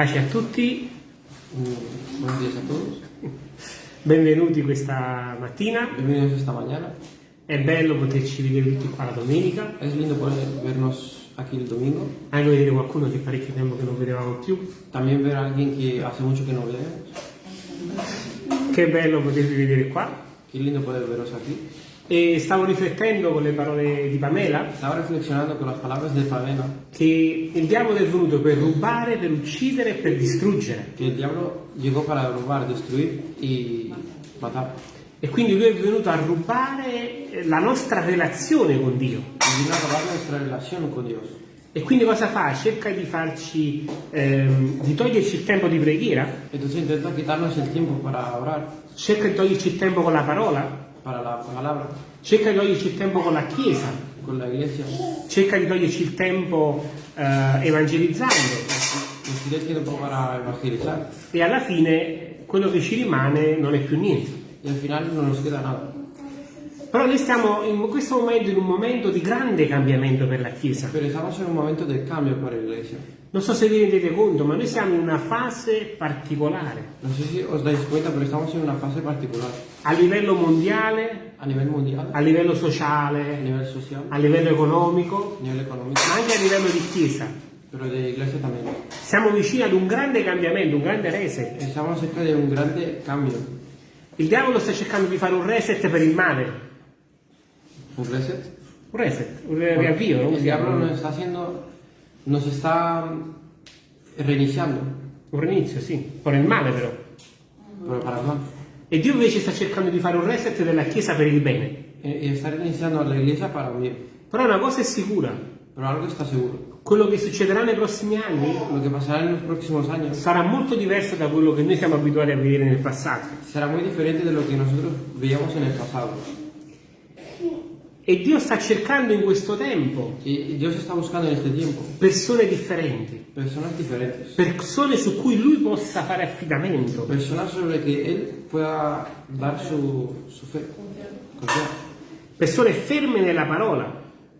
Pace a tutti, Mm, días a todos. benvenuti questa mattina. Bienvenidos esta mañana. È bello poterci vedere tutti qua la domenica, Es lindo poder vernos aquí el domingo. anche vedere qualcuno che parecchio tempo che non vedevamo più. También ver alguien que hace mucho que no leemos. Che bello potervi vedere qua. Qué lindo poder veros aquí. E stavo riflettendo con le parole di Pamela Estaba reflexionando con las palabras de Pamela che il diavolo è venuto per rubare, per uccidere e per distruggere. que el diablo llegó para robar, destruir y matar. E quindi lui è venuto a rubare la nostra relazione con Dio. A. E quindi cosa fa? Cerca di farci, ehm, di toglierci il tempo di preghiera, Entonces intenta quitarnos el tiempo para orar, cerca di toglierci il tempo con la parola, para la palabra, cerca di toglierci il tempo con la Chiesa, con la iglesia. cerca di toglierci il tempo eh, evangelizzando e alla fine quello che ci rimane non è più niente. Y al final no nos queda nada. Però noi stiamo in questo momento in un momento di grande cambiamento per la Chiesa. Pero estamos en un momento de cambio para la iglesia. Non so se vi rendete conto, ma noi siamo in una fase particolare. No sé si os dais cuenta, pero estamos en una fase particular. A livello mondiale, A nivel mundial, a livello a sociale, nivel social, a livello economico, a nivel económico, ma anche a livello di Chiesa. pero de iglesia también. Siamo vicini ad un grande cambiamento, un grande reset. Estamos cerca de un grande cambio. Il diavolo sta cercando di fare un reset per il male. ¿Un reset? Un reset, un riavvio, no? El diablo nos está haciendo, nos está reiniciando, Un rinizio, sì, per il male però. pero para mal. E Dio invece sta cercando di fare un reset della Chiesa per il bene. Y está reiniciando a la iglesia para bien. Però una cosa è sicura, Pero algo está seguro. quello che succederà nei prossimi anni años sarà molto diverso da quello che noi siamo abituati a vedere nel passato. será muy diferente de lo que nosotros veíamos en el pasado. E Dio sta cercando in questo tempo Y Dios está buscando en este tiempo persone differenti, personas diferentes. persone su cui Lui possa fare affidamento, Personas sobre que Él pueda dar su, su fe. confianza. persone ferme nella parola,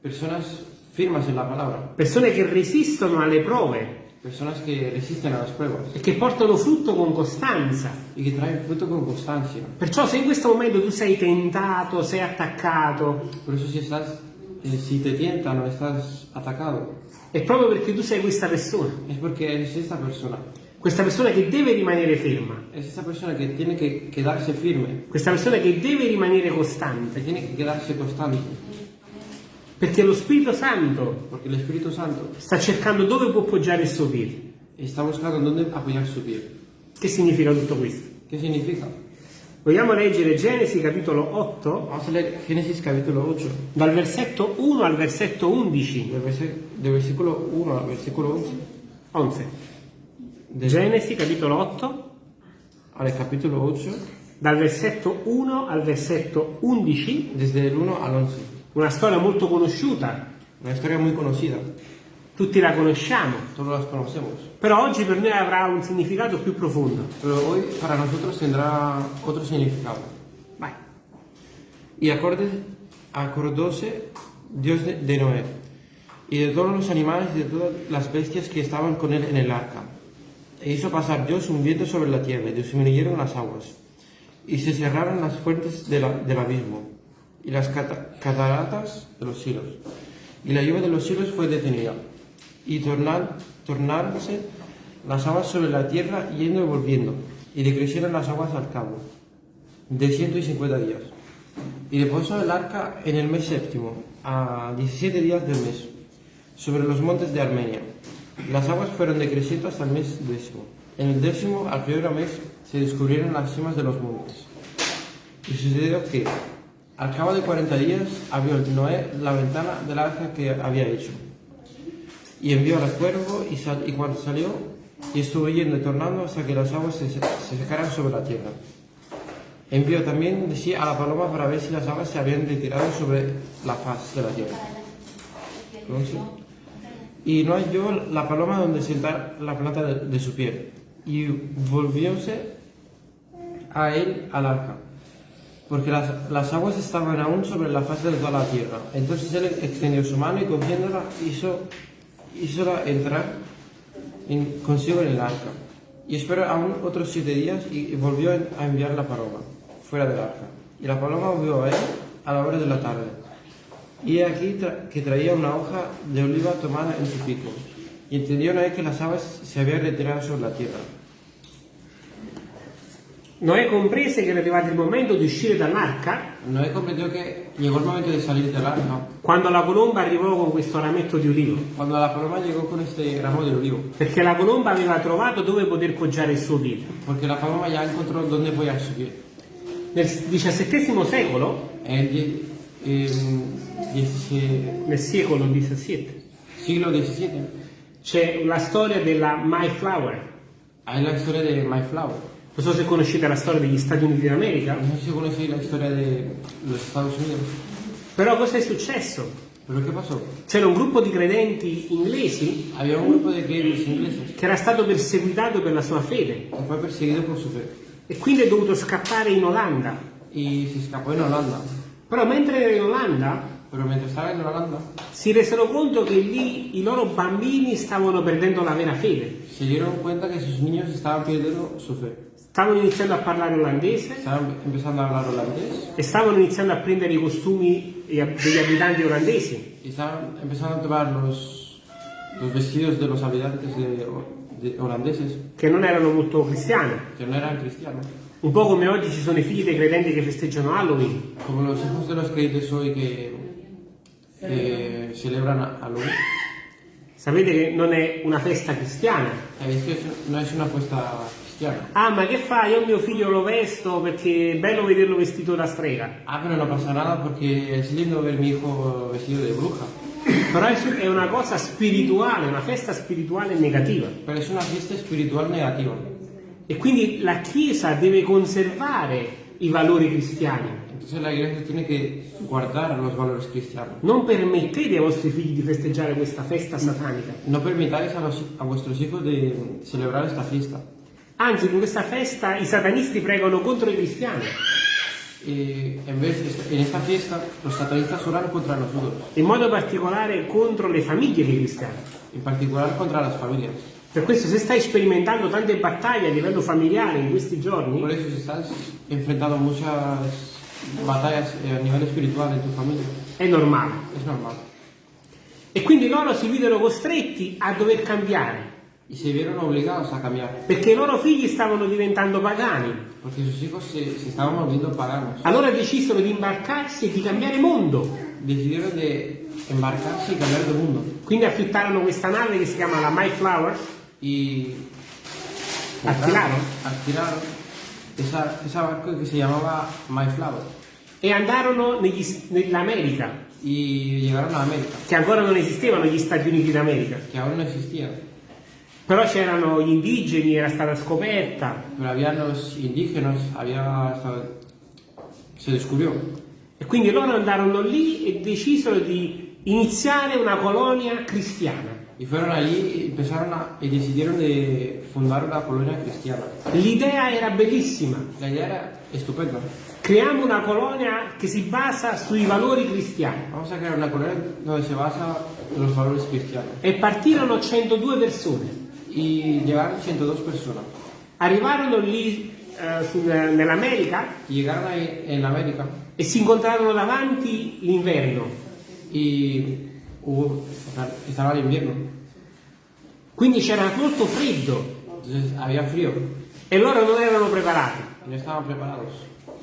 Personas firmes en la palabra. persone che resistono alle prove Personas que resisten a las pruebas e che portano frutto con costanza. y que traen fruto con constancia. Perciò se in questo momento tu sei tentato, sei attaccato, Por eso si estás, eh, si te tientan o estás atacado, è proprio perché tu sei questa persona, es porque eres esta persona. questa persona che deve rimanere ferma, Es esta persona que tiene que quedarse firme, questa persona che deve rimanere que costante, tiene que quedarse constante. Perché lo Spirito Santo Santo sta cercando dove può poggiare il suo piede. está buscando dónde apoyar su pie. Che significa tutto questo? ¿Qué significa? Vogliamo leggere Genesi capitolo 8, Vamos a leer Génesis capítulo 8, dal versetto 1 al versetto 11. del, versículo 1 al versículo 11. 11. De Genesi capitolo 8, al capítulo 8, dal versetto 1 al versetto 11, desde el 1 al 11. Una storia molto conosciuta, Una historia muy conocida, tutti la conosciamo, todos las conocemos. però oggi per noi avrà un significato più profondo. Pero hoy para nosotros tendrá otro significado. Vai. Y acorde, acordóse Dios de, de Noé y de todos los animales y de todas las bestias que estaban con él en el arca. E hizo pasar Dios un viento sobre la tierra y disminuyeron las aguas. Y se cerraron las fuentes de la- del abismo y las cata- cataratas de los silos. Y la lluvia de los silos fue detenida. Y tornar, tornáronse las aguas sobre la tierra yendo y volviendo. Y decrecieron las aguas al cabo de 150 días. Y reposó el arca en el mes séptimo, a 17 días del mes, sobre los montes de Armenia. Las aguas fueron decreciendo hasta el mes décimo. En el décimo, al primer mes, se descubrieron las cimas de los montes. Y sucedió que, al cabo de 40 días, abrió Noé la ventana del arca que había hecho. Y envió al cuervo y, y cuando salió, y estuvo yendo y tornando hasta que las aguas se, se secaran sobre la tierra. Envió también de a la paloma para ver si las aguas se habían retirado sobre la faz de la tierra. Y no halló la paloma donde sentar la planta de, de su piel. Y volvióse a él al arca, porque las, las aguas estaban aún sobre la faz de toda la tierra. Entonces él extendió su mano y cogiéndola hizo, hízola entrar en- consigo en el arca. Y esperó aún otros siete días y volvió a enviar la paloma fuera del arca. Y la paloma volvió a él a la hora de la tarde. Y aquí que traía una hoja de oliva tomada en su pico. Y entendió Noé que las aves se habían retirado sobre la tierra. Noè comprese che era arrivato il momento di uscire dall'arca Noé comprendió que llegó el momento de salir del arca. quando la colomba arrivò con questo rametto di ulivo, Cuando la paloma llegó con este ramo de olivo. perché la colomba aveva trovato dove poter poggiare il suo piede. Porque la paloma ya encontró dónde podía subir. Nel XVII secolo, el die- en 17 nel secolo XVII, siglo XVII c'è la storia della Mayflower. hay la historia de Mayflower. Non so se conoscete la storia degli Stati Uniti d'America, No sé si conocéis la historia de los Estados Unidos. però cosa è successo? C'era un gruppo di credenti inglesi che era stato perseguitato per la sua fede e quindi è dovuto scappare in Olanda. y se escapó en Holanda. Però mentre era in Olanda en Holanda si resero conto che lì i loro bambini stavano perdendo la vera fede. se dieron cuenta que sus niños estaban perdiendo su fe. Stavano iniziando a parlare olandese empezando a hablar holandés e stavano iniziando a prendere i costumi degli abitanti olandesi. y estaban empezando a tomar los, los vestidos de los habitantes de, de holandeses che non erano molto cristiani. que no eran cristianos. Un po' come oggi ci sono i figli dei credenti che festeggiano Halloween. Como los hijos de los creyentes hoy que, que celebran a Halloween. Sapete che non è una festa cristiana. Sabéis que es- no es una fiesta cristiana. Ah, ma che fai? Io mio figlio lo vesto perché è bello vederlo vestito da strega. Ah, pero no pasa nada porque es lindo ver mi hijo vestido de bruja. Però è è una cosa spirituale, una festa spirituale negativa. Pero es una fiesta espiritual negativa. E quindi la Chiesa deve conservare i valori cristiani. Entonces la iglesia tiene que guardar los valores cristianos. Non permettete ai vostri figli di festeggiare questa festa satanica. No permitáis a, los- a vuestros hijos de celebrar esta fiesta. Anzi, in questa festa i satanisti pregano contro i cristiani, Y en vez de- en esta fiesta, los satanistas oran contra nosotros, in modo particolare contro le famiglie dei cristiani. en particular contra las familias. Per questo se stai sperimentando tante battaglie a livello familiare in questi giorni, Por eso, si estás enfrentando muchas batallas eh, a nivel espiritual en tu familia, è normale. es normal. E quindi loro si videro costretti a dover cambiare, Y se vieron obligados a cambiar, perché i loro figli stavano diventando pagani. porque sus hijos se, se estaban volviendo paganos. Allora decisero di imbarcarsi e di cambiare mondo. Decidieron de embarcarse y cambiar de mundo. Quindi affittarono questa nave che si chiama la Mayflower, Y alquilaron alquilaron esa, esa barco que se llamaba Mayflower. e andarono nell'America, che ancora non esistevano gli Stati Uniti d'America. que aún no existían. Però c'erano gli indigeni, era stata scoperta. Pero había los indígenas, había se descubrió. E quindi loro andarono lì e decisero di iniziare una colonia cristiana. Y fueron allí y empezaron a, y decidieron de colonia cristiana. L'idea era bellissima. La idea era estupenda. Creiamo una colonia che si basa sui valori cristiani. Vamos a crear una colonia donde se basa los valores cristianos. E partirono 102 persone. Y llegaron 102 personas. Arrivarono lì sul- nell'America llegaron ahí en América e si incontrarono davanti l'inverno. y hubo, estaba el invierno. Quindi c'era molto freddo Entonces había frío e loro non erano preparati. no estaban preparados.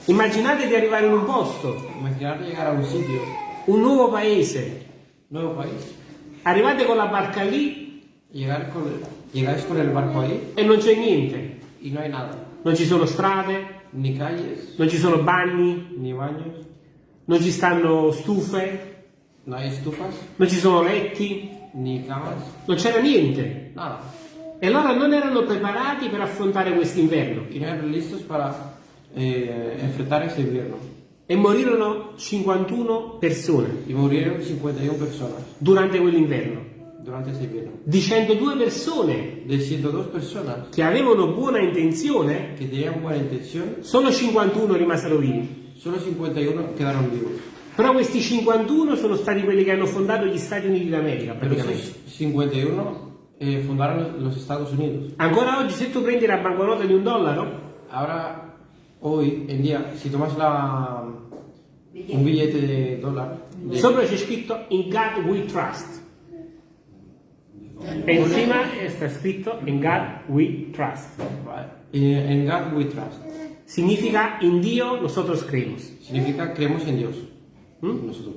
Immaginate di arrivare in un posto, Imaginar llegar a un sitio, un nuovo paese, nuevo país, arrivate con la barca lì llegar con, llegáis con el barco ahí e non c'è niente. y no hay nada. Non ci sono strade, Ni calles, non ci sono bagni, ni baños, non ci stanno stufe, no hay estufas, non ci sono letti, ni camas, non c'era niente. nada. E loro non erano preparati per affrontare quest'inverno Y no eran listos para eh, enfrentar ese invierno. e morirono 51 persone Y murieron 51 personas durante quell'inverno. Di 102 persone De 102 personas che avevano buona intenzione, buena intención, solo 51 rimasero vivi. solo 51 quedaron vivos. Però questi 51 sono stati quelli che hanno fondato gli Stati Uniti d'America, Pero praticamente. esos 51 eh, fundaron los, los Estados Unidos. Ancora oggi se tu prendi la banconota di un dollaro, Ahora, hoy en día, si tomas la, un billete de dólar, de- sopra c'è scritto In God We Trust. E encima sta scritto In God We Trust. en God we trust, Significa in Dio nosotros creemos. significa creemos en Dios. ¿Mm? Nosotros.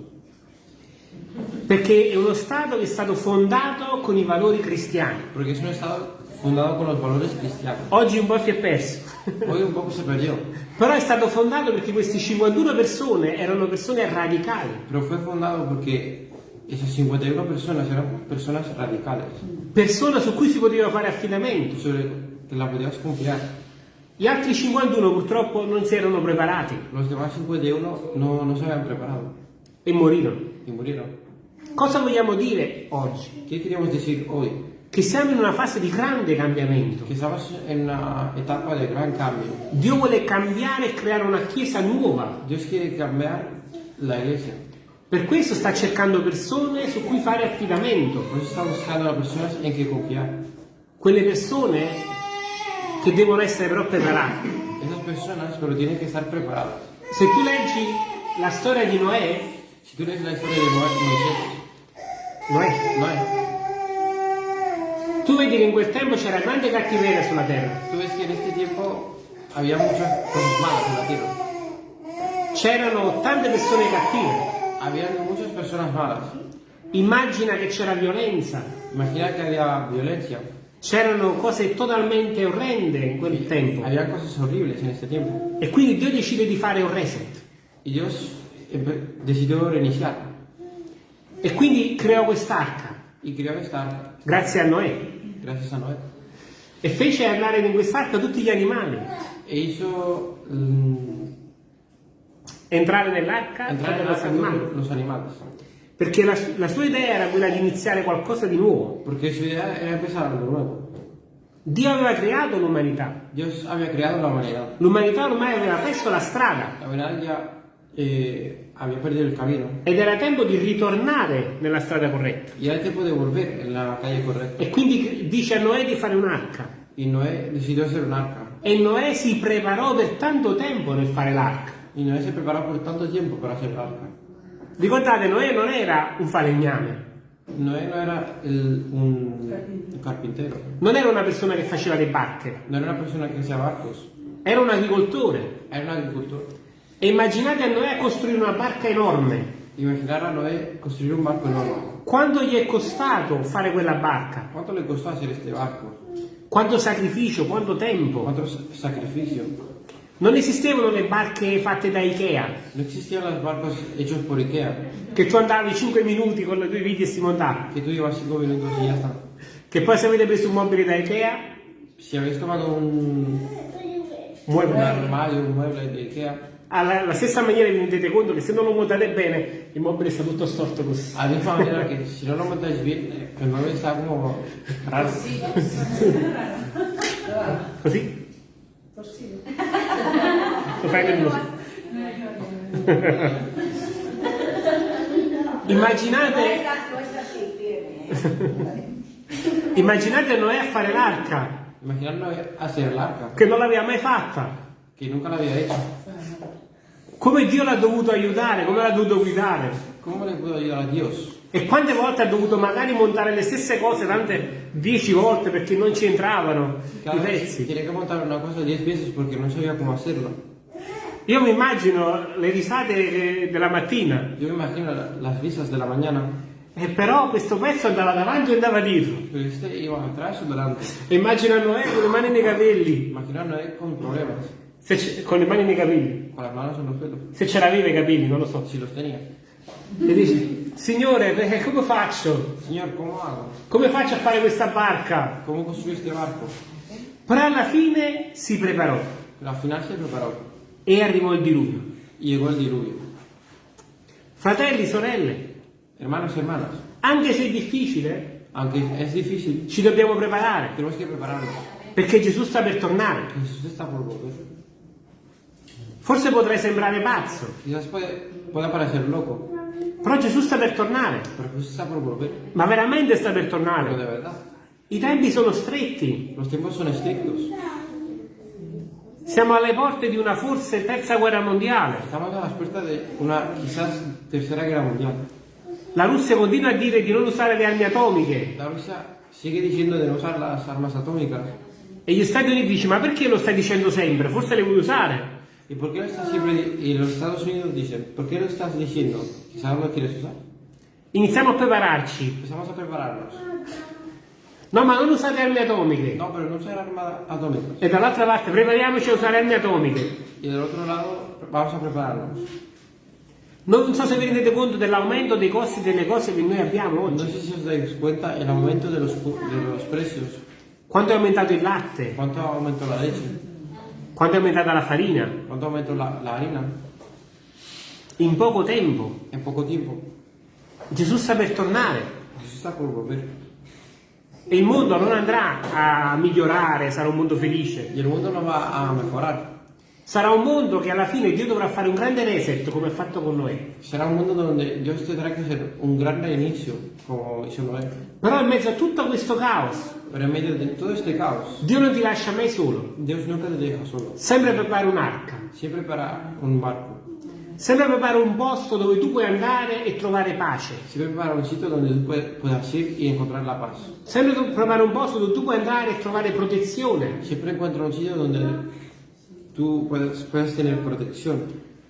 Perché è uno Stato che è stato fondato con i valori cristiani. Porque es un Estado fundado con los valores cristianos. Oggi un po' si è perso. Hoy un poco se perdió, Però è stato fondato perché queste 51 persone erano persone radicali, pero fue fundado esas 51 personas eran personas radicales, persone su cui si poteva fare affidamento. sobre que la podías confiar. Gli altri 51 purtroppo non si erano preparati Los demás 51 no, no se habían preparado e morirono. y murieron. Cosa vogliamo dire oggi? ¿Qué queríamos decir hoy? Che siamo in una fase di grande cambiamento. Que estamos en una etapa de gran cambio. Dio vuole cambiare e creare una chiesa nuova. Dios quiere cambiar la iglesia. Per questo sta cercando persone su cui fare affidamento. Por eso está buscando a personas en que confiar. Quelle persone che devono essere però preparate. Esas personas, pero tienen que estar preparadas. Se tu leggi la storia di Noè, Si tú lees la historia de Noé, Moisés, Noè, Noé, tu vedi che in quel tempo c'era grande cattiveria sulla terra. tú ves que en este tiempo había muchas cosas malas en la tierra. C'erano tante persone cattive. Habían muchas personas malas. Immagina che c'era violenza, Imagina que había violencia. c'erano cose totalmente orrende in quel tempo. Había cosas horribles en este tiempo. E quindi Dio decide di fare un reset. Y Dios empe- decidió reiniciar E quindi creò quest'arca, y arca, grazie a Noè. gracias a Noé. E fece andare in quest'arca tutti gli animali. E hizo mm, Entrare nell'arca entrar en erano el los animales. Perché la, la sua idea era quella di iniziare qualcosa di nuovo. Porque su idea era empezar algo nuevo. Dio aveva creato l'umanità. L'umanità ormai aveva perso la strada La eh, había perdido el camino. ed era tempo di ritornare nella strada corretta. Y era tiempo de volver en la calle correcta. E quindi dice a Noè di fare un'arca. Y Noé decidió hacer un arca. E Noè si preparò per tanto tempo nel fare l'arca. Y Noé se preparó por tanto tiempo para hacer arca. Ricordate, Noè non era un falegname, Noé no era el- un, un carpintero. non era una persona che faceva le barche, No era una persona que hacía barcos. era un agricoltore. Era un agricultor. E immaginate a Noè costruire una barca enorme. Imaginar a Noé construir un barco enorme. Quanto gli è costato fare quella barca? ¿Cuánto le costó hacer este barco? Quanto sacrificio, quanto tempo? ¿Cuánto sa- sacrificio? Non esistevano le barche fatte da Ikea, No existían los barcos hechos por Ikea. che tu andavi 5 minuti con le tue viti e si montava. Que tú llevas 5 minutos y ya está. Che poi se avete preso un mobile da Ikea, Si habéis tomado un, un muoble. armario, un mueble de Ikea, alla, alla stessa maniera vi rendete conto che se non lo montate bene, il mobile sta tutto storto così. a la misma manera que si no lo montáis bien, eh, el mueble está como raro. Così? Lo fai nervoso. Immaginate, immaginate Noè a fare l'arca, Imaginar Noé hacer el arca, che non l'aveva mai fatta. que nunca la había hecho. Come Dio l'ha dovuto aiutare, come l'ha dovuto guidare. ¿Cómo le puedo ayudar a Dios? E quante volte ha dovuto magari montare le stesse cose, tante dieci volte perché non ci entravano i Cada vez pezzi. tiene que montar una cosa 10 veces porque no sabía cómo hacerlo. Io mi immagino le risate eh, della mattina, Yo me imagino la- las risas de la mañana, e però questo pezzo andava davanti e andava dietro. pero este iba atrás o delante. E immagino a Noè con le mani nei capelli, Imagino a Noé con c- con le mani nei capelli, con las manos en los pelos, se ce l'aveva i capelli, non lo so. si los tenía. E dice, Signore, eh, come faccio? Señor, ¿cómo hago? Come faccio a fare questa barca? ¿Cómo construí este barco? Però alla fine si preparò Pero al final se preparó e arrivò il diluvio. llegó el diluvio. Fratelli, sorelle, Hermanos y hermanas, anche se è difficile, aunque es difícil, ci dobbiamo preparare, tenemos que prepararnos. perché Gesù sta per tornare. Jesús está por volver. Forse potrai sembrare pazzo, Quizás puede, pueda parecer loco, però Gesù sta per tornare, por volver. ma veramente sta per tornare. I tempi sono stretti. Los tiempos son estrictos. Siamo alle porte di una forse terza guerra mondiale. Estamos a las puertas de una quizás tercera guerra mundial. La Russia continua a dire di non usare le armi atomiche. La Rusia sigue diciendo de no usar las armas atómicas. E gli Stati Uniti dicono, ma perché lo stai dicendo sempre? Forse le vuoi usare? ¿Y por qué lo y los Estados Unidos dicen, ¿por qué lo diciendo? Quizás no lo quieres usar. Iniziamo a prepararci. Empezamos a prepararnos. No, ma non usate armi atomiche. No, pero no usar armas atómicas. E dall'altra parte, prepariamoci a usare armi atomiche. Y del otro lado, vamos a prepararnos. Non so se vi rendete conto dell'aumento dei costi delle cose che noi abbiamo No oggi. sé si os dais cuenta el aumento de los, cu- de los precios. Quanto è aumentato il latte? ¿Cuánto aumentó la leche? Quanto è aumentata la farina? ¿Cuánto aumentó la, la harina? In poco tempo. En poco tiempo. Gesù sta per tornare. Jesús está por volver. E il mondo non andrà a migliorare, sarà un mondo felice. Y el mundo no va a mejorar. Sarà un mondo che alla fine Dio dovrà fare un grande reset come ha fatto con Noè. Será un mundo donde Dios tendrá que hacer un gran reinicio, como hizo Noé. Però in mezzo a tutto questo caos, Pero en medio de todo este caos, Dio non ti lascia mai solo. Dios nunca te deja solo. Sempre prepara un'arca. Siempre para un barco. Sempre prepara un posto dove tu puoi andare e trovare pace. Siempre para un sitio donde tú puedas ir y encontrar la paz. Sempre tu- prepara un posto dove tu puoi andare e trovare protezione. Siempre encuentra un sitio donde tú puedes, puedes tener protección.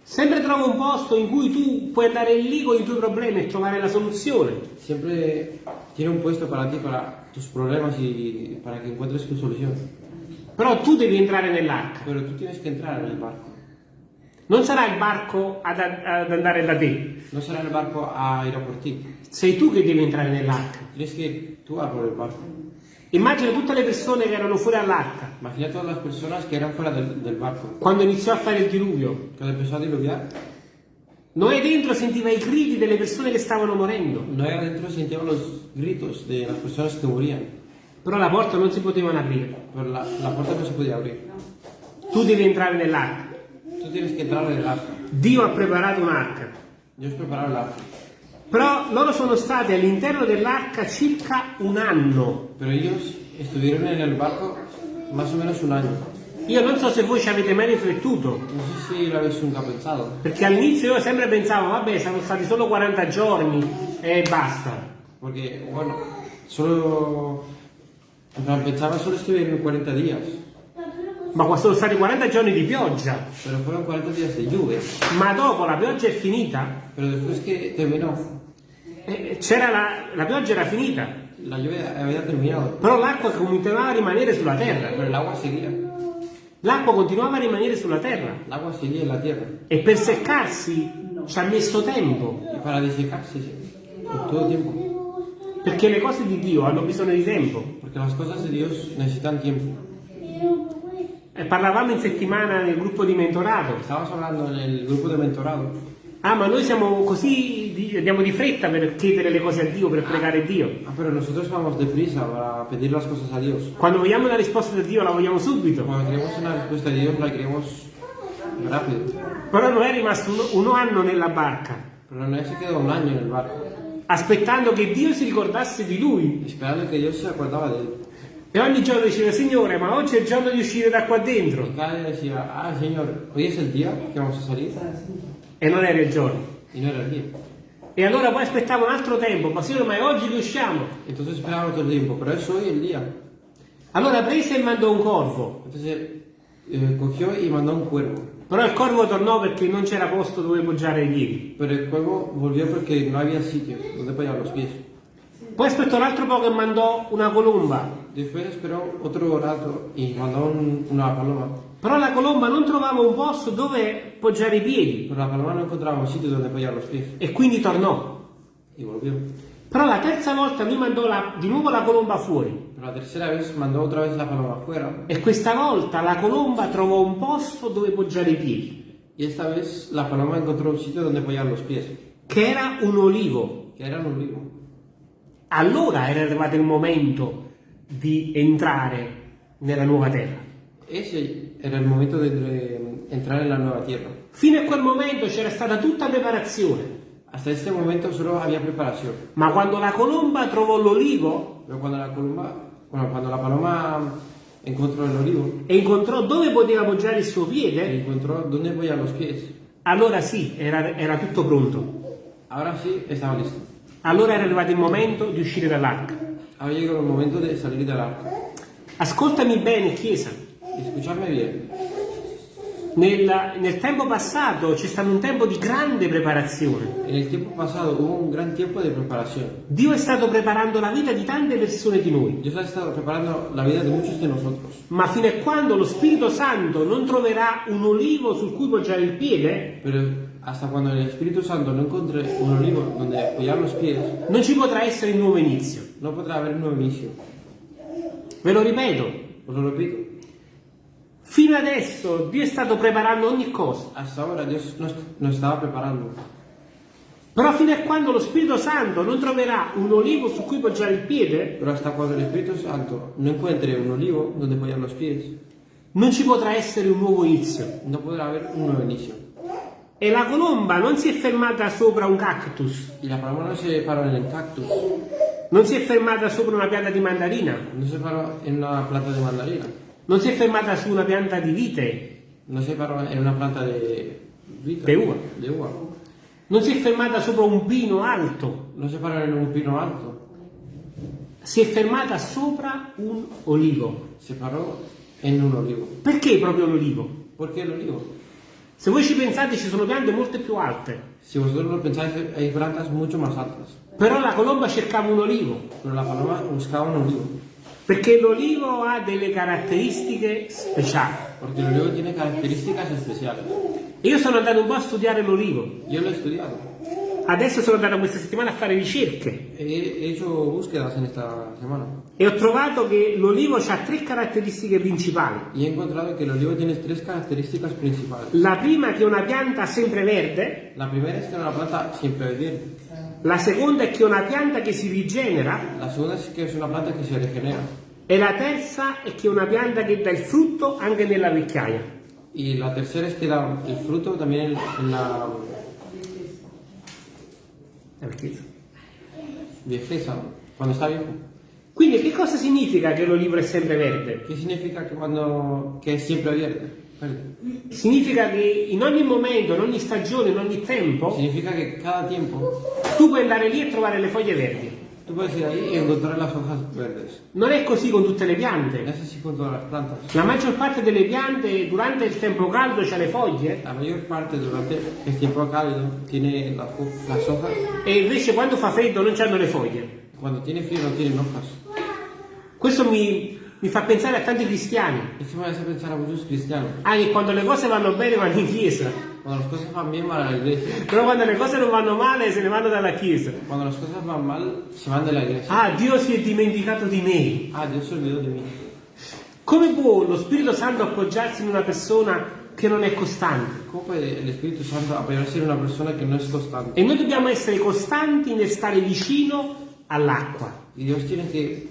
Sempre trova un posto in cui tu puoi andare lì con i tuoi problemi e trovare la soluzione. Siempre tiene un puesto para ti, para tus problemas y para que encuentres tu solución. Però tu devi entrare nell'arca. Pero tú tienes que entrar en el barco. Non sarà il barco ad, ad andare da te. No será el barco a ir a por ti. Sei tu che devi entrare nell'arca. Tienes que ir tú a por el barco. Immagina tutte le persone che erano fuori all'arca Imagina todas las personas que eran fuera del, del barco. quando iniziò a fare il diluvio. Cuando empezó a diluviar, Noè dentro sentiva i gridi delle persone che stavano morendo, Noé adentro sentía los gritos de las personas que morían. però la porta non si potevano aprire. La, la puerta no se podía abrir. Tu devi entrare nell'arca. Tú tienes que entrar en el arca. Dio ha preparato un'arca. Dios preparó el arca. Però loro sono stati all'interno dell'arca circa un anno. Pero ellos estuvieron en el barco más o menos un año. Io non so se voi ci avete mai riflettuto, No sé si lo habéis nunca pensado. perché all'inizio io sempre pensavo, vabbè, sono stati solo 40 giorni e basta. Porque, bueno, solo. Pensaba solo estuvieron 40 días. Ma qua sono stati 40 giorni di pioggia. Pero fueron 40 días de lluvia. Ma dopo la pioggia è finita, Pero después que terminó, eh, c'era la, la pioggia era finita, la lluvia había terminado. però l'acqua continuava a rimanere sulla terra. Pero el agua seguía. L'acqua continuava a rimanere sulla terra El agua seguía la tierra. e per seccarsi ci ha messo tempo, Y para desecarse, por todo tiempo. perché le cose di Dio hanno bisogno di tempo. Porque las cosas de Dios necesitan tiempo. Parlavamo in settimana nel gruppo di mentorato. Estábamos hablando en el grupo de mentorado. Ah, ma noi siamo così, di- andiamo di fretta per chiedere le cose a Dio, per pregare Dio. Ah, pero nosotros vamos deprisa para pedir las cosas a Dios. Quando vogliamo una risposta da Dio la vogliamo subito. Cuando queremos una respuesta de Dios, la queremos rápido. Però non è rimasto un, un anno nella barca, Pero no se quedó un año en el barco, aspettando che Dio si ricordasse di lui. esperando que Dios se acordaba de él. E ogni giorno diceva, Signore, ma oggi è il giorno di uscire da qua dentro. Y cada día decía, ah, Señor, hoy es el día que vamos a salir. E non era il giorno. Y no era el día. E allora poi aspettava un altro tempo, ma Signore, ma è oggi che usciamo? Entonces esperábamos todo el tiempo, pero es hoy el día. Allora prese e mandò un corvo. Entonces eh, cogió y mandó un cuervo. Però il corvo tornò perché non c'era posto dove poggiare i piedi. Pero el cuervo volvió porque no había sitio donde apoyar los pies. Poi aspettò un altro po' che mandò una colomba. Después esperó otro rato y mandó un- una paloma. Però la colomba non trovava un posto dove poggiare i piedi Pero la paloma no encontraba un sitio donde apoyar los pies. e quindi tornò. Y volvió. Però la terza volta lui mandò la- di nuovo la colomba fuori Pero la tercera vez mandó otra vez la paloma afuera. e questa volta la colomba trovò un posto dove poggiare i piedi, Y esta vez la paloma encontró un sitio donde apoyar los pies. che era un olivo. Que era un olivo. Allora era arrivato il momento di entrare nella nuova terra. Ese era el momento de entre- entrar en la nueva tierra. Fino a quel momento c'era stata tutta preparazione, Hasta este momento solo había preparación. ma quando la colomba trovò l'olivo, Pero cuando la colomba Bueno, cuando la paloma encontró el olivo, e incontrò dove poteva appoggiare il suo piede, encontró dónde apoyar los pies. allora sì, era, era tutto pronto. Ahora sí estaba listo. Allora era arrivato il momento di uscire dall'arca. Ahora llegó el momento de salir del arca. Ascoltami bene, Chiesa. Escuchadme bien. Nel, nel tempo passato c'è stato un tempo di grande preparazione. En el tiempo pasado hubo un gran tiempo de preparación. Dio è stato preparando la vita di tante persone di noi. Dios ha estado preparando la vida de muchos de nosotros. Ma fino a quando lo Spirito Santo non troverà un olivo sul cui poggiare il piede, Pero hasta cuando el Espíritu Santo no encuentre un olivo donde apoyar los pies, non ci potrà essere il nuovo inizio. no podrá haber un nuevo inicio. Ve lo ripeto, Os lo repito. fino adesso Dio è stato preparando ogni cosa. Hasta ahora Dios nos, nos estaba preparando. Però fino a quando lo Spirito Santo non troverà un olivo su cui poggiare il piede, Pero hasta cuando el Espíritu Santo no encuentre un olivo donde apoyar los pies, non ci potrà essere un nuovo inizio. no podrá haber un nuevo inicio. E la colomba non si è fermata sopra un cactus, Y la paloma no se paró en el cactus, non si è fermata sopra una pianta di mandarina, no se paró en una planta de mandarina, non si è fermata su una pianta di vite, no se paró en una planta de vita, De uva. de uva. non si è fermata sopra un pino alto, No se paró en un pino alto, si è fermata sopra un olivo. se paró en un olivo. Perché proprio l'olivo? ¿Por qué el olivo? Se voi ci pensate ci sono piante molto più alte, Si vosotros lo pensáis, hay plantas mucho más altas, però la colomba cercava un olivo, pero la paloma buscaba un olivo, perché l'olivo ha delle caratteristiche speciali. porque el olivo tiene características especiales. E io sono andato un po' a studiare l'olivo, Yo lo he estudiado, adesso sono andato questa settimana a fare ricerche semana e ho trovato che l'olivo ha tre caratteristiche principali. y he encontrado que el olivo tiene tres características principales. La prima è che è una pianta sempre verde, La primera es que una planta siempre verde, la seconda è che è una pianta che si rigenera la segunda es que es una planta que se regenera e la terza è che è una pianta che dà il frutto anche nella vecchiaia. y la tercera es que da el fruto también en, en la viejeza, cuando está viejo. Quindi che cosa significa che l'olivo è sempre verde? ¿Qué significa que cuando que es siempre verde? Verde. Significa che in ogni momento, in ogni stagione, in ogni tempo, Significa que cada tiempo tu puoi andare lì e trovare le foglie verdi. Tú puedes ir ahí y encontrar las hojas verdes. Non è così con tutte le piante. Es así con todas las plantas. La maggior parte delle piante durante il tempo caldo c'ha le foglie La mayor parte durante el tiempo cálido tiene ho- las hojas, e invece quando fa freddo non c'hanno le foglie. cuando tiene frío no tienen hojas. Questo mi, mi fa pensare a tanti cristiani. Esto me hace pensar a muchos cristianos. Ah, che quando le cose vanno bene vanno in chiesa, Cuando las cosas van bien van a la iglesia. però quando le cose non vanno male se ne vanno dalla chiesa. Cuando las cosas van mal se van de la iglesia. Ah, Dio si è dimenticato di me. Ah, Dios se olvidó de mí. Come può lo Spirito Santo appoggiarsi in una persona che non è costante? ¿Cómo puede el Espíritu Santo apoyarse en una persona que no es constante? E noi dobbiamo essere costanti nel stare vicino all'acqua. Y Dios tiene que...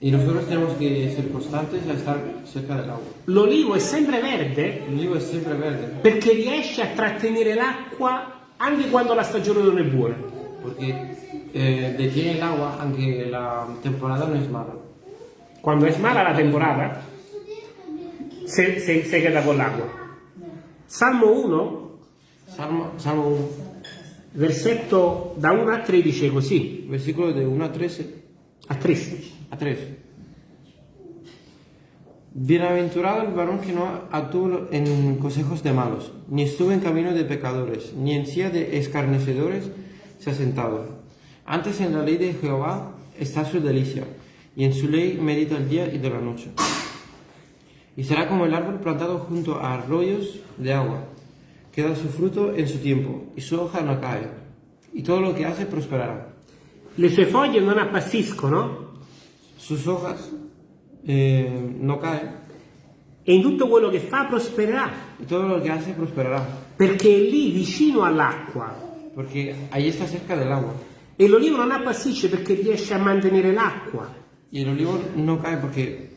Y nosotros tenemos que ser constantes a estar cerca del agua. L'olivo è sempre verde El olivo es siempre verde, perché riesce a trattenere l'acqua anche quando la stagione non è buona. porque eh, detiene el agua aunque la temporada no es mala. Quando è mala la temporada, se, se, se queda con l'acqua. Salmo 1, Salmo, Salmo 1, versetto da 1 a 3 dice così, versículo de 1 a 13, a 3. A 3. Bienaventurado el varón que no actuó en consejos de malos, ni estuvo en camino de pecadores, ni en silla de escarnecedores se ha sentado. Antes en la ley de Jehová está su delicia, y en su ley medita el día y de la noche. Y será como el árbol plantado junto a arroyos de agua, que da su fruto en su tiempo, y su hoja no cae, y todo lo que hace prosperará. Le sue foglie non appassiscono Sus hojas eh, no caen, e in tutto quello che fa prospererà, y todo lo que hace prosperará, perché è lì vicino all'acqua. porque ahí está cerca del agua. E l'olivo non appassisce perché riesce a mantenere l'acqua. Y el olivo no cae porque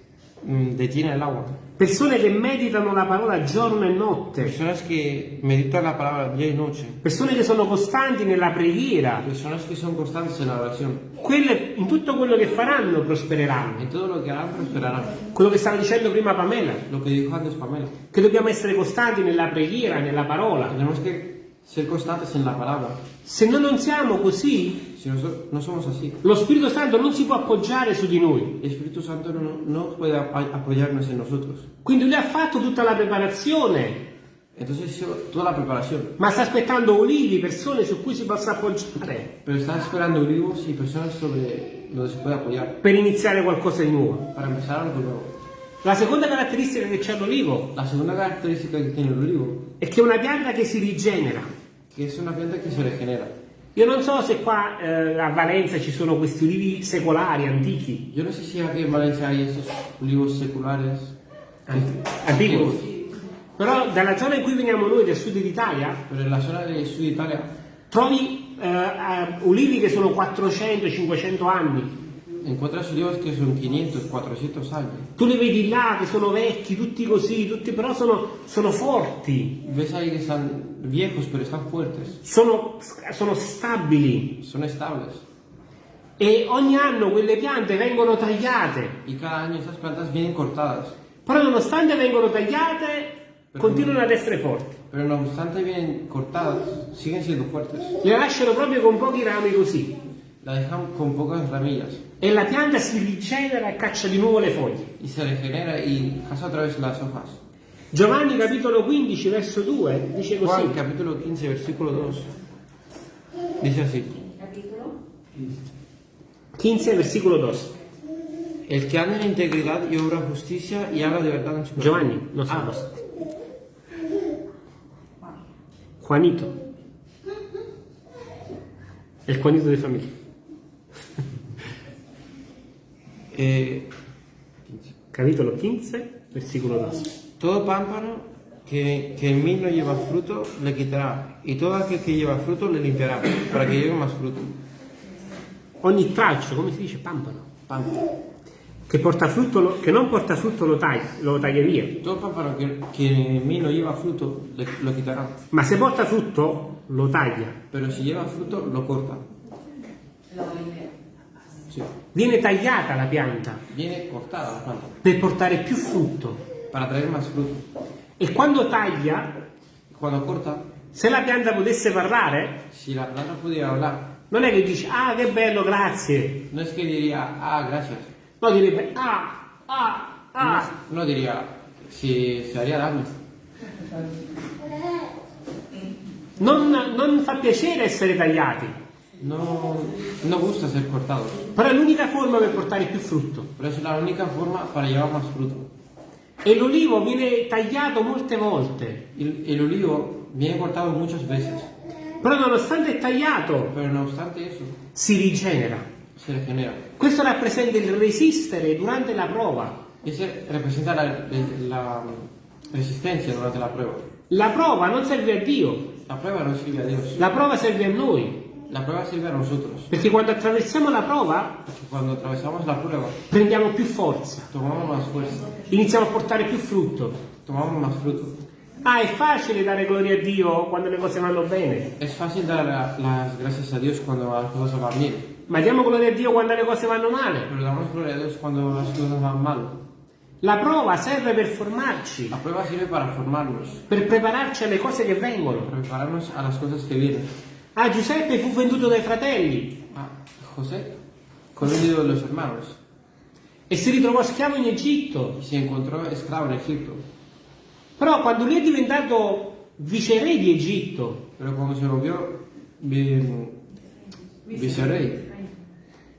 mm, detiene el agua. Persone che meditano la parola giorno e notte, Personas que meditan la palabra día y noche. persone che sono costanti nella preghiera, Personas que son constantes en la oración. quelle in tutto quello che faranno prospereranno. En todo lo que harán prosperarán. Quello che stava dicendo prima Pamela, Lo que dijo antes Pamela. che dobbiamo essere costanti nella preghiera, nella parola. Tenemos que ser constantes en la palabra. Se noi non siamo così, Si nosotros no somos así, lo Spirito Santo non si può appoggiare su di noi. el Espíritu Santo no, no puede ap- apoyarnos en nosotros. Quindi lui ha fatto tutta la preparazione, Entonces hizo toda la preparación. ma sta aspettando olivi, persone su cui si possa appoggiare Pero está esperando olivos y personas sobre donde se puede apoyar per iniziare qualcosa di nuovo. para empezar algo nuevo. La seconda caratteristica che c'è l'olivo La segunda característica que tiene el olivo, è che è una pianta che si rigenera. que es una planta que se regenera. Io non so se qua eh, a Valenza ci sono questi olivi secolari, antichi, Yo no sé si aquí en Valencia hay estos olivos seculares. Antichi. Però dalla zona in cui veniamo noi, del sud d'Italia, zona del sur de Italia trovi eh, eh, olivi che sono 400-500 anni. Encuentras olivos que son 500, 400 años. Tu li vedi là che sono vecchi, tutti così, tutti, però sono, sono forti, Ves ahí que están viejos pero están fuertes, sono, sono stabili son estables. e ogni anno quelle piante vengono tagliate. Y cada año estas plantas vienen cortadas. Però nonostante vengono tagliate, continuano ad essere forti. Pero no obstante vienen cortadas, siguen siendo fuertes. Le lasciano proprio con pochi rami così. La dejan con pocas ramillas E la pianta si rigenera e caccia di nuovo le foglie. y se regenera y caza otra vez las hojas. Giovanni capitolo 15 verso 2 dice così. Juan capítulo 15 versículo 2 dice así. 15 versículo 2. El que anda en integridad y obra justicia y habla de verdad en su corazón. Giovanni, non so Ah, cosa. Juanito. Il Juanito di famiglia. Eh, Capitolo 15, versículo 2. todo pámpano que, que en mí no lleva fruto le quitará y todo aquel que lleva fruto le limpiará para que lleve más fruto. Ogni tralcio, come si dice, pampano, Pámpano. che, porta frutto lo- che non porta frutto lo taglia, lo taglia via. Todo pámpano que, que en mí no lleva fruto le- lo quitará. Ma se porta frutto, lo taglia. Pero si lleva fruto lo corta. Viene tagliata la pianta Viene cortada la planta per portare più frutto. E quando taglia, Cuando corta, se la pianta potesse parlare, si la planta pudiera hablar, non è che dice, ah che bello, grazie. no es que diría, ah, gracias. No, direbbe, ah, ah, ah. No diría, si se haría daño. Non, non fa piacere essere tagliati, No, no gusta ser cortado, però è l'unica forma per portare più frutto. pero es la única forma para llevar más fruto. E l'olivo viene tagliato molte volte, El, el olivo viene cortado muchas veces, però nonostante è tagliato, pero no obstante eso, si rigenera. se regenera. Questo rappresenta il resistere durante la prova. Ese representa la, la resistencia durante la prueba. La prova non serve a Dio, La prueba no sirve a Dios, la prova serve a noi, la prueba sirve a nosotros. perché quando attraversiamo la prova Porque cuando atravesamos la prueba, prendiamo più forza, tomamos más fuerza, iniziamo a portare più frutto. tomamos más fruto. Ah, è facile dare gloria a Dio quando le cose vanno bene, Es fácil dar la- las gracias a Dios cuando las cosas van bien, ma diamo gloria a Dio quando le cose vanno male. pero damos gloria a Dios cuando las cosas van mal. La prova serve per formarci, La prueba sirve para formarnos, per prepararci alle cose che vengono. para prepararnos a las cosas que vienen. Ah, Giuseppe fu venduto dai fratelli Ah, José, conocido de los hermanos, e si ritrovò schiavo in Egitto. y se encontró esclavo en Egipto, Però quando lui è diventato viceré di Egitto, pero cuando se volvió vi- vicerrey,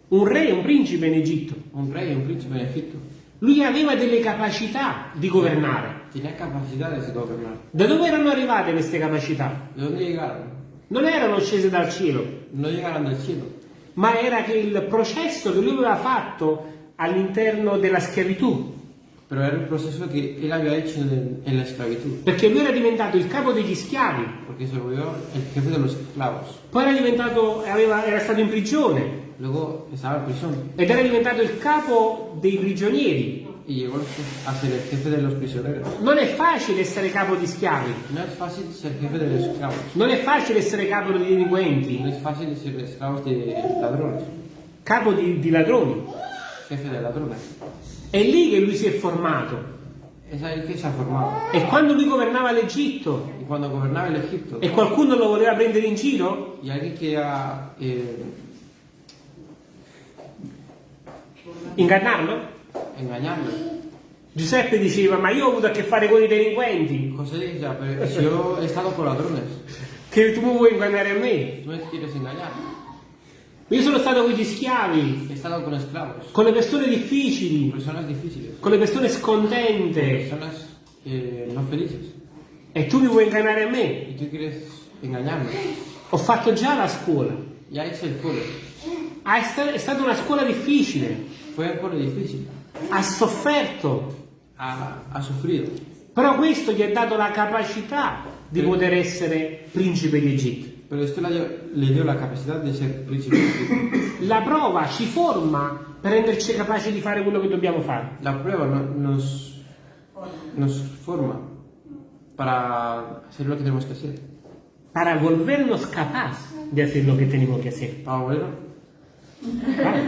un re, un principe in Egitto, un rey, un príncipe en Egipto, lui aveva delle capacità di governare. tenía capacidades de gobernar. Da dove erano arrivate queste capacità? ¿De dónde llegaron? Non erano scese dal cielo, No llegaron del cielo, ma era che il processo che lui aveva fatto all'interno della schiavitù, pero era el proceso que él había hecho en, en la esclavitud, perché lui era diventato il capo degli schiavi, porque se volvió el jefe de los esclavos. poi era diventato, aveva- era stato in prigione. Luego estaba en prisión. Ed era diventato il capo dei prigionieri. Y llegó a ser el jefe de los prisioneros. Non è facile essere capo di schiavi, No es fácil ser jefe de los esclavos. non è facile essere capo di delinquenti, No es fácil ser esclavos de ladrones, capo di, di ladroni. jefe de ladrones. È lì che lui si è formato. Es ahí que se ha formado. E quando lui governava l'Egitto Y cuando gobernaba el Egipto e qualcuno lo voleva prendere in giro, y alguien quería eh, ingannarlo, engañarlo, Giuseppe diceva ma io ho avuto a che fare con i delinquenti, pero si yo he estado con ladrones, che tu mi vuoi ingannare a me? tú me quieres engañar. Io sono stato con gli schiavi, He estado con esclavos, con le persone difficili, personas difíciles, con le persone scontente personas eh, no felices. e tu mi vuoi ingannare a me? Y tú quieres engañarme. Ho fatto già la scuola. Ya hice el cole. Ah, è sta- è stata una scuola difficile, Fue un cole difícil. Ha sofferto, Ha, ha sufrido. però questo gli ha dato la capacità di poter essere principe di Egitto. Pero esto le dio, la capacidad de ser príncipe. de Egipto. La prova ci forma per renderci capaci di fare quello che dobbiamo fare. La prueba no- nos, nos forma para hacer lo que tenemos que hacer. para volvernos capaces de hacer lo que tenemos que hacer. Para volver, ¿vale?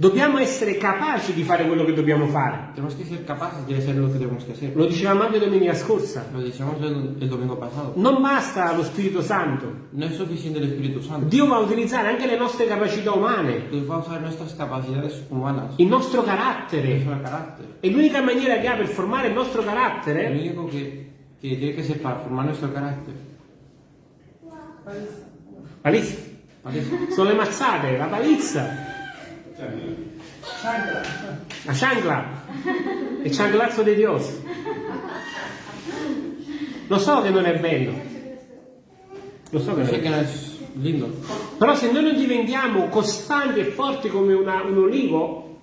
Dobbiamo essere capaci di fare quello che dobbiamo fare. tenemos que ser capaces de hacer lo que tenemos que hacer. Lo dicevamo anche domenica scorsa. Lo decíamos el, el domingo pasado. Non basta lo Spirito Santo. No es suficiente el Espíritu Santo. Dio va a utilizzare anche le nostre capacità umane, Dios va a usar nuestras capacidades humanas, il nostro carattere. nuestro carácter. E l'unica maniera che ha per formare il nostro carattere único que, que tiene que ser para formar nuestro carácter. palizza. ¿vale? sono le mazzate, la palizza, la chancla, il cianclazzo di Dio. Lo so che non è bello, lo so che non è bello. lindo, Però se noi non diventiamo costanti e forti come una- un olivo,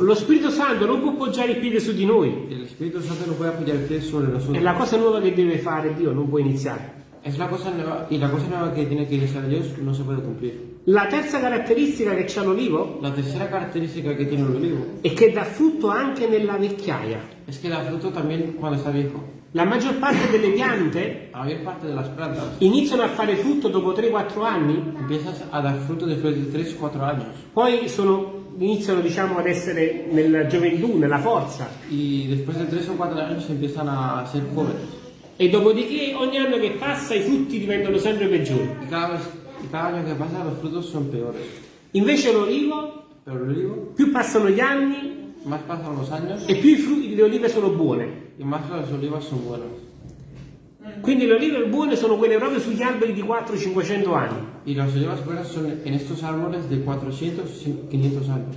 lo Spirito Santo non può poggiare il piede su di noi. È la cosa nuova che deve fare Dio, non può iniziare. Es la cosa nueva, y la cosa nueva que tiene que iniciar Dios no se puede cumplir. La terza caratteristica che c'ha l'olivo La tercera característica que tiene el olivo è che dà frutto anche nella vecchiaia. es que da fruto también cuando está viejo. La maggior parte delle piante La mayor parte de las plantas iniziano a fare frutto dopo 3-4 anni, empiezas a dar fruto después de 3 o 4 años. poi sono- iniziano diciamo, ad essere nella gioventù, nella forza, Y después de 3 o 4 años empiezan a ser jóvenes. e dopodiché ogni anno che passa i frutti diventano sempre peggiori. Y cada, vez, y cada año que pasa los frutos son peores. Invece l'olivo, più passano gli anni años e più i frutti di olive sono buone. y más las olivas son buenas. Quindi le olive buone sono quelle proprio sugli alberi di 400-500 anni. Y las olivas buenas son en estos árboles de 400 o 500 años.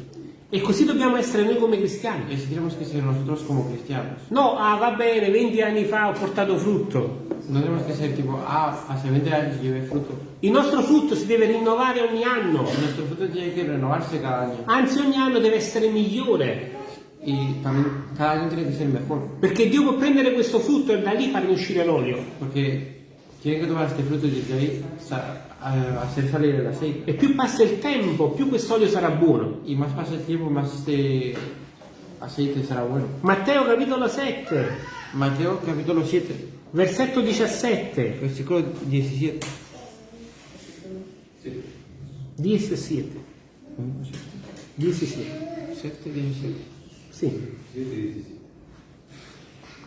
E così dobbiamo essere noi come cristiani. Tenemos que ser nosotros como cristianos. No, ah va bene, 20 anni fa ho portato frutto. No tenemos que ser tipo, ah, hace 20 años llevé fruto. Il nostro frutto si deve rinnovare ogni anno, Nuestro fruto tiene que renovarse cada año. anzi ogni anno deve essere migliore, Y también cada año tiene que ser mejor. perché Dio può prendere questo frutto e da lì farne uscire l'olio. Porque tiene que tomar este fruto y desde ahí sa- a- hacer salir el aceite. E più passa il tempo, più quest'olio sarà buono. Y más pasa el tiempo, más este aceite será bueno. Matteo capitolo 7, Mateo capítulo 7, versetto 17. versículo 17. 17. 17. 7, 17. Sì.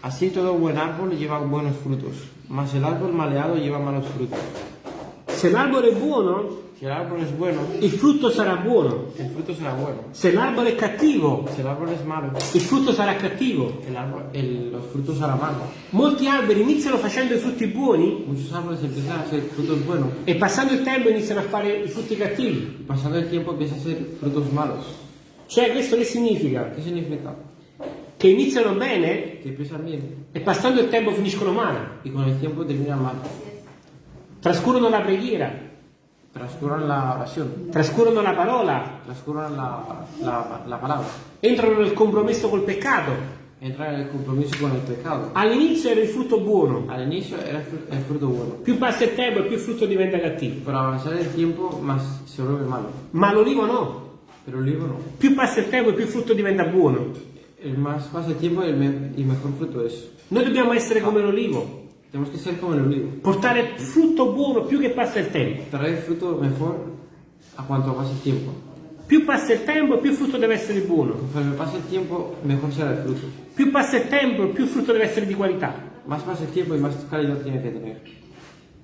Así todo buen árbol lleva buenos frutos, mas el árbol maleado lleva malos frutos. Se l'albero è buono, Si el árbol es bueno, il frutto sarà buono. el fruto será bueno. Se l'albero è cattivo, Si el árbol es malo, il frutto sarà cattivo. el árbol, el- los frutos serán malos. Molti alberi iniziano facendo i frutti buoni Muchos árboles empiezan a hacer frutos buenos e passando il tempo iniziano a fare i frutti cattivi. y pasando el tiempo empiezan a hacer frutos malos. Cioè, questo che significa? ¿Qué significa? Che iniziano bene Que empiezan bien e passando il tempo finiscono male. y con el tiempo terminan mal. Trascurano la preghiera, Transcurran la oración, trascurano la parola, transcurran la, la, la palabra, entrano nel compromesso col peccato. entran en el compromiso con el pecado. All'inizio era il frutto buono, Al inicio era el fru- el fruto bueno, più passa il tempo e più il frutto diventa cattivo. pero al avanzar el tiempo más se vuelve malo. Ma l'olivo no. pero el olivo no. Più passa il tempo e più il frutto diventa buono. El más pasa el tiempo y el, me- y mejor fruto es. Noi dobbiamo essere come l'olivo, Tenemos que ser como el olivo. portare frutto buono più che passa il tempo. Traer fruto mejor a cuanto pase el tiempo. Più passa il tempo, più il frutto deve essere buono. Conforme pase el tiempo, mejor será el fruto. Più passa il tempo, più il frutto deve essere di qualità. Más pasa el tiempo y más calidad tiene que tener.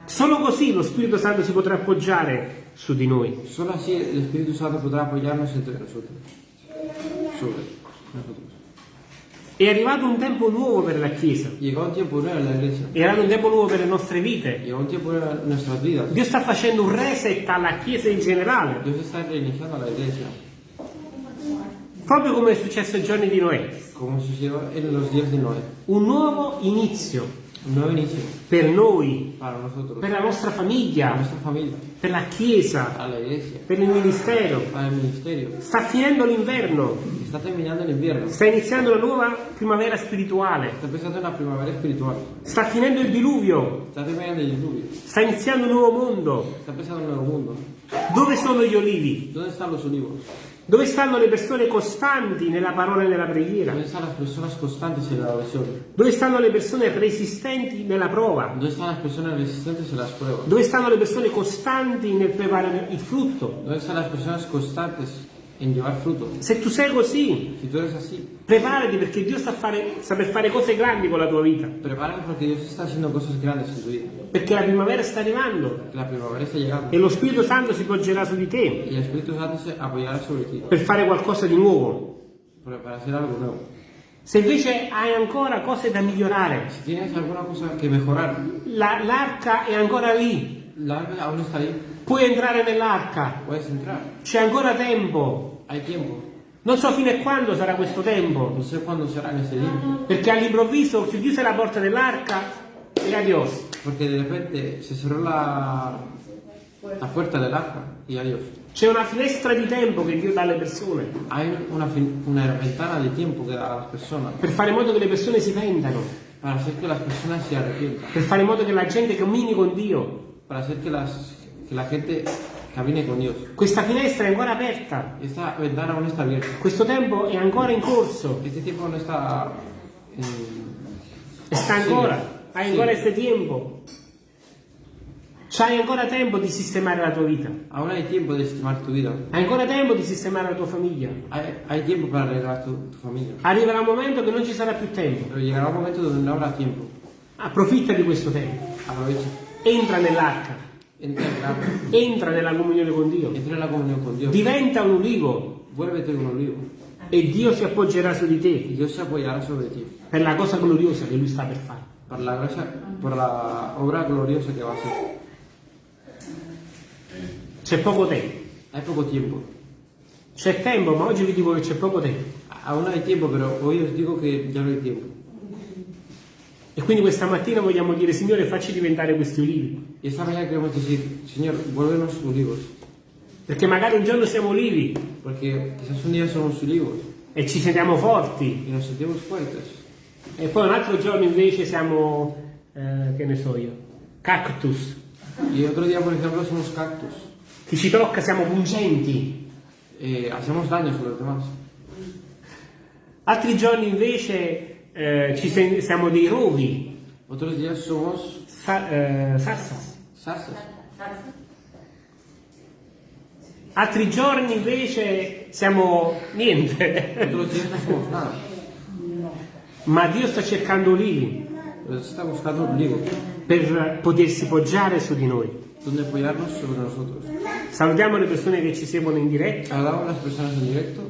Solo così lo Spirito Santo si potrà appoggiare su di noi. Solo así el Espíritu Santo podrá apoyarnos entre nosotros. Sobre nosotros. È arrivato un tempo nuovo per la Chiesa, è arrivato un tempo nuovo per le nostre vite. Dio sta facendo un reset alla Chiesa in generale, proprio come è successo ai giorni di Noè. Un nuovo inizio per noi, per la nostra famiglia, per la Chiesa, la per il ministero. Sta finendo l'inverno, sta iniziando una nuova primavera spirituale, sta finendo il diluvio, sta iniziando un nuovo mondo. Dove sono gli olivi? Dove stanno le persone costanti nella parola e nella preghiera? ¿Dónde están las personas constantes en la oración? Dove stanno le persone resistenti nella prova? ¿Dónde están las personas resistentes en las pruebas? Dove stanno le persone costanti nel preparare il frutto? ¿Dónde están las personas constantes en llevar fruto? Se tu sei così, Si eres así, preparati perché Dio sta, a fare, sta per fare cose grandi con la tua vita. prepárate porque Dios está haciendo cosas grandes en tu vida. Perché la primavera sta arrivando la primavera está llegando e lo Spirito Santo si poggerà su di te y el Espíritu Santo se apoyará sobre ti per fare qualcosa di nuovo. para hacer algo nuevo. Se invece hai ancora cose da migliorare, Si tienes alguna cosa mejorar, la- l'arca è ancora lì, la aún está ahí, puoi entrare nell'arca, puedes entrar. c'è ancora tempo. Hay tiempo. Non so fino a quando sarà questo tempo, No sé cuándo será en ese tiempo. perché all'improvviso si chiuse la porta dell'arca e adios. Porque de repente se cerró la, la puerta del arca y adiós. C'è una finestra di tempo che Dio dà alle persone Hay una, una ventana de tiempo que da a las personas per fare in modo che le persone si pentano, per fare in modo che la gente cammini con Dio. Para hacer que, las, que la gente camine con Dios. Questa finestra è ancora aperta, Esta ventana aún está abierta. questo tempo è ancora in corso, Este tiempo no está en, e sta ancora, hai Sì. ancora questo tempo. C'hai ancora tempo di sistemare la tua vita, Aún hay tiempo de estimar tu vida. hai ancora tempo di sistemare la tua famiglia. Hay, hay tiempo para arreglar tu, tu familia. Arriverà un momento che non ci sarà più tempo. Llegará un momento donde no habrá tiempo. Approfitta di questo tempo, Aprovecha. Entra nell'arca, Entra en, la, entra nella comunione con Dio, comunión con Dios. diventa un ulivo un olivo. e Dio si appoggerà su di te apoyará sobre ti. per la cosa gloriosa che Lui sta per fare. Por la, gracia, por la obra gloriosa que va a hacer. C'è poco tempo, Hay poco tiempo. c'è tempo, ma oggi vi dico che c'è poco tempo. Aún hay tiempo, pero hoy os digo que ya no hay tiempo. E quindi questa mattina vogliamo dire, Signore, facci diventare questi ulivi. Y esta mañana queremos decir, Señor, vuélvenos olivos. Perché magari un giorno siamo ulivi Porque quizás un día somos olivos e ci sentiamo forti, y nos sentimos fuertes. e poi un altro giorno invece siamo, eh, che ne so io, cactus. Y otro día, por ejemplo, somos cactus. Chi ci tocca siamo pungenti. Eh, hacemos daños a los demás. Altri giorni invece eh, ci siamo dei rovi, Otros días somos sa- eh, sassas. zarzas. Altri giorni invece siamo niente. Otros días no somos nada. Ma Dio sta cercando Dios está buscando olivos per potersi poggiare su di noi. donde apoyarnos sobre nosotros. Salutiamo le persone che ci seguono in diretta. Saludamos a las personas en directo